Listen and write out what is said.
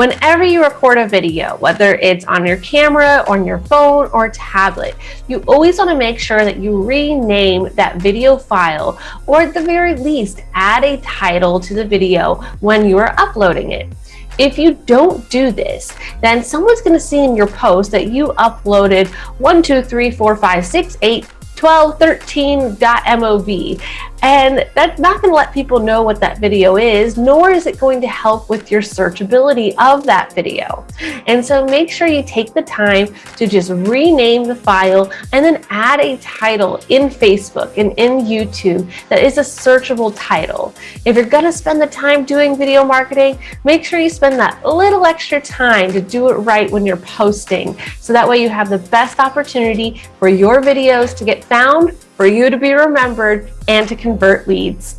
Whenever you record a video, whether it's on your camera, on your phone, or tablet, you always want to make sure that you rename that video file, or at the very least, add a title to the video when you are uploading it. If you don't do this, then someone's going to see in your post that you uploaded 1, 2, 3, 4, 5, 6, 8, 12, 13.mov. And that's not going to let people know what that video is, nor is it going to help with your searchability of that video. And so make sure you take the time to just rename the file and then add a title in Facebook and in YouTube that is a searchable title. If you're going to spend the time doing video marketing, make sure you spend that little extra time to do it right when you're posting. So that way you have the best opportunity for your videos to get found for you to be remembered and to convert leads.